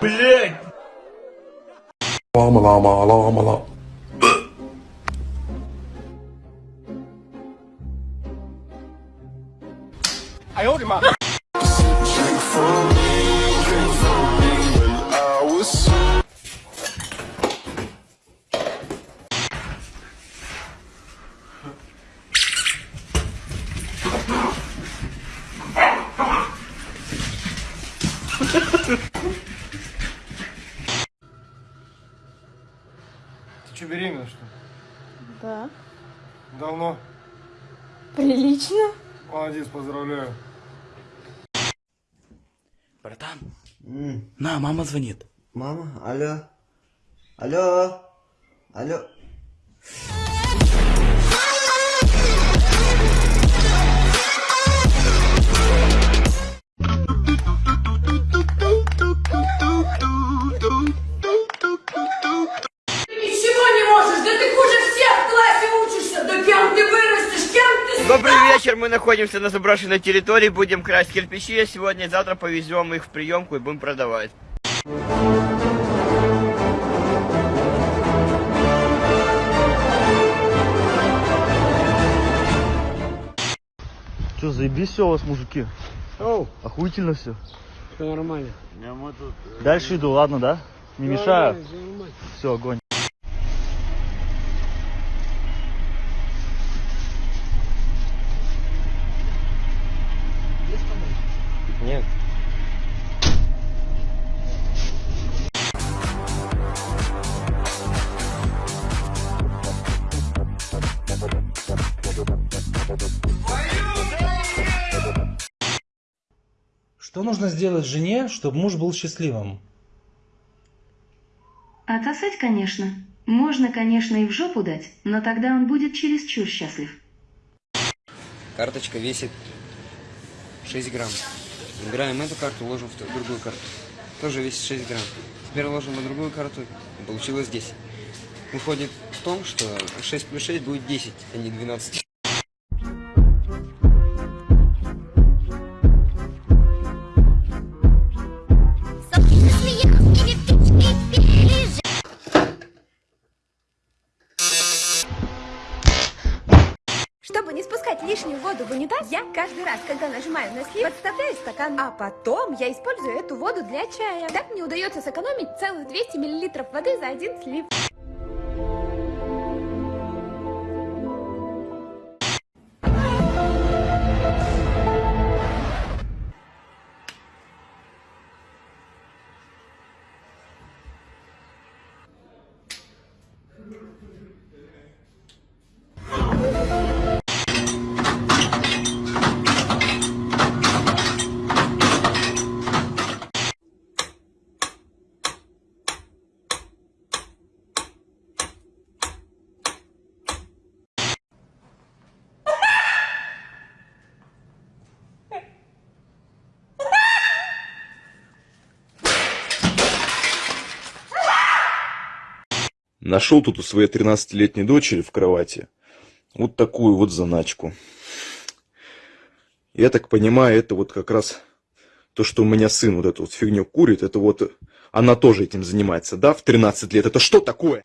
Блять! Лама, лама, лама, лама. Ты Что, беременна, что ли? Да. Давно? Прилично. Молодец, поздравляю. Братан, на, мама звонит. Мама, алло. Алло. Алло. Находимся на заброшенной территории, будем красть кирпичи, сегодня и завтра повезем их в приемку и будем продавать. Че, заебись все у вас, мужики? Охуительно все. Все нормально. Дальше иду, ладно, да? Не мешаю? Все, огонь. Что нужно сделать жене, чтобы муж был счастливым? Отсосать, конечно. Можно, конечно, и в жопу дать, но тогда он будет чересчур счастлив. Карточка весит 6 грамм. Убираем эту карту, ложим в другую карту. Тоже весит 6 грамм. Теперь ложим на другую карту, и получилось 10. Выходит в том, что 6 плюс 6 будет 10, а не 12. Чтобы не спускать лишнюю воду в унитаз, я каждый раз, когда нажимаю на слив, подставляю стакан, а потом я использую эту воду для чая. Так мне удается сэкономить целых 200 мл воды за один слив. Нашел тут у своей 13-летней дочери в кровати вот такую вот заначку. Я так понимаю, это вот как раз то, что у меня сын вот эту вот фигню курит, это вот она тоже этим занимается, да, в 13 лет. Это что такое?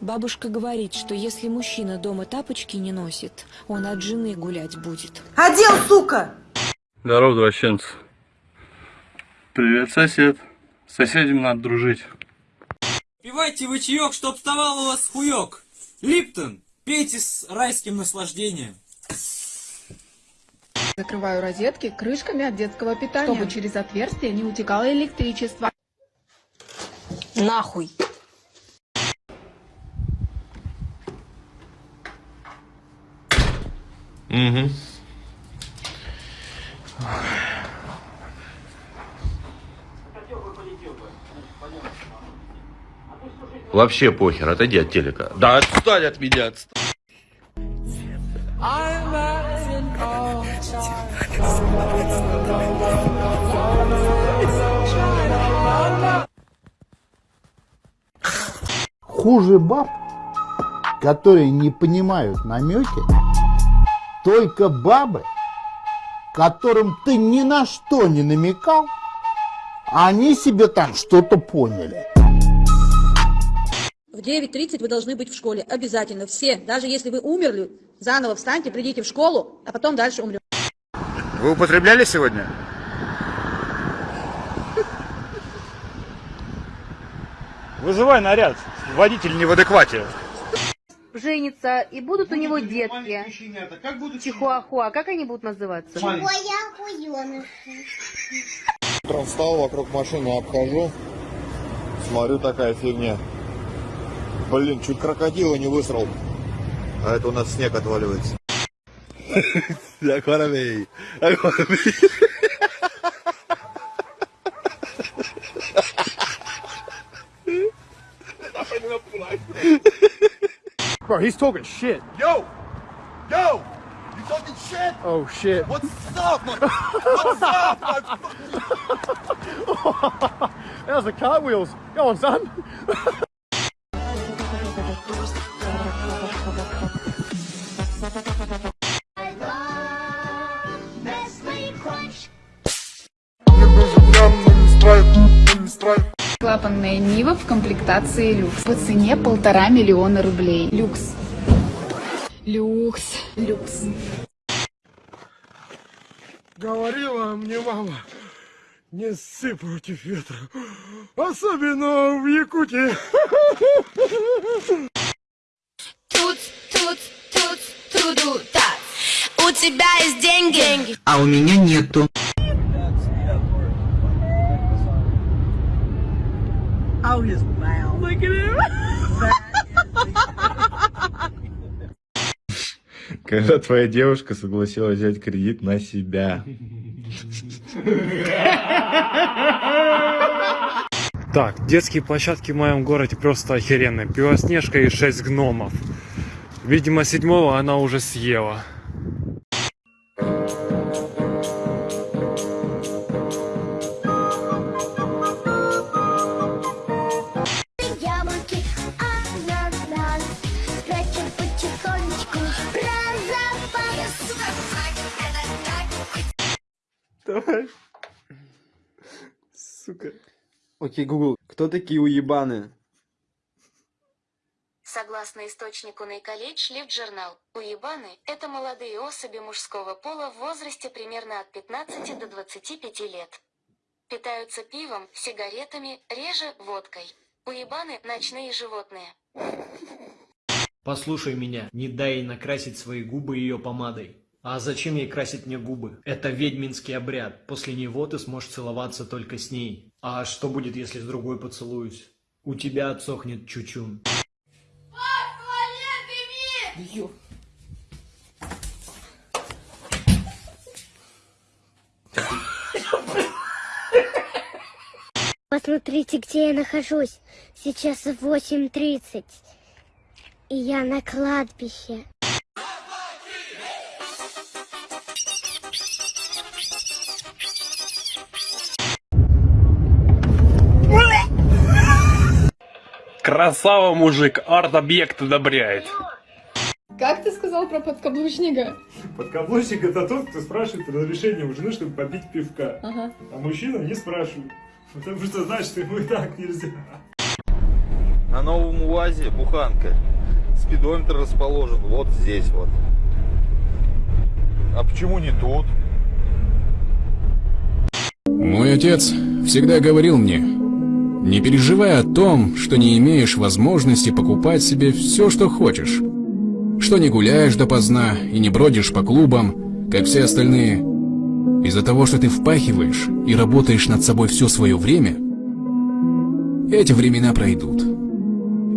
Бабушка говорит, что если мужчина дома тапочки не носит, он от жены гулять будет. Одел, сука! Здорово, извращенцы. Привет, сосед. С соседями надо дружить. Пивайте вы чаек, чтоб вставал у вас хуек. Липтон, пейте с райским наслаждением. Закрываю розетки крышками от детского питания, чтобы через отверстие не утекало электричество. Нахуй. Угу. Вообще похер, отойди от телека. Да отстань от меня, отстань. Хуже баб, которые не понимают намеки, только бабы, которым ты ни на что не намекал, они себе там что-то поняли. В 9.30 вы должны быть в школе. Обязательно. Все. Даже если вы умерли, заново встаньте, придите в школу, а потом дальше умрем. Вы употребляли сегодня? Вызывай наряд. Водитель не в адеквате. Женится, и будут у него детки. Чихуахуа, как они будут называться? Утром встал, вокруг машины обхожу. Смотрю, такая фигня. Блин, чуть крокодила не высрал. А это у нас снег отваливается. Bro, he's talking shit. Yo! Yo! You talking shit? Oh shit. What's up, man? What's up, man? That was the cartwheels. Go on, son. Клапанная Нива в комплектации люкс. По цене полтора миллиона рублей. Люкс. Люкс. Люкс. Говорила мне мама, не ссы против ветра. Особенно в Якутии. Тут, тут, тут, туду, так. У тебя есть деньги? А у меня нету. Когда твоя девушка согласилась взять кредит на себя. Так, детские площадки в моем городе просто охеренные. Белоснежка и шесть гномов. Видимо, седьмого она уже съела. Сука. Окей, Google, кто такие уебаны? Согласно источнику Найколледж Лифт-журнал, уебаны – это молодые особи мужского пола в возрасте примерно от 15 до 25 лет. Питаются пивом, сигаретами, реже водкой. Уебаны – ночные животные. Послушай меня, не дай ей накрасить свои губы ее помадой. А зачем ей красить мне губы? Это ведьминский обряд. После него ты сможешь целоваться только с ней. А что будет, если с другой поцелуюсь? У тебя отсохнет чучун. Посмотрите, где я нахожусь. Сейчас 8.30. И я на кладбище. Красава, мужик, арт-объект одобряет. Как ты сказал про подкаблучника? Подкаблучник это тот, кто спрашивает разрешение у жены, чтобы попить пивка. Ага. А мужчина не спрашивает. Потому что знает, что ему и так нельзя. На новом УАЗе буханка. Спидометр расположен вот здесь вот. А почему не тут? Мой отец всегда говорил мне, не переживай о том, что не имеешь возможности покупать себе все, что хочешь. Что не гуляешь допоздна и не бродишь по клубам, как все остальные. Из-за того, что ты впахиваешь и работаешь над собой все свое время, эти времена пройдут.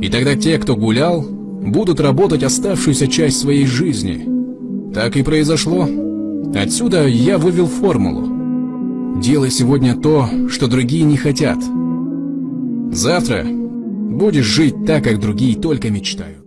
И тогда те, кто гулял, будут работать оставшуюся часть своей жизни. Так и произошло. Отсюда я вывел формулу. Делай сегодня то, что другие не хотят. Завтра будешь жить так, как другие только мечтают.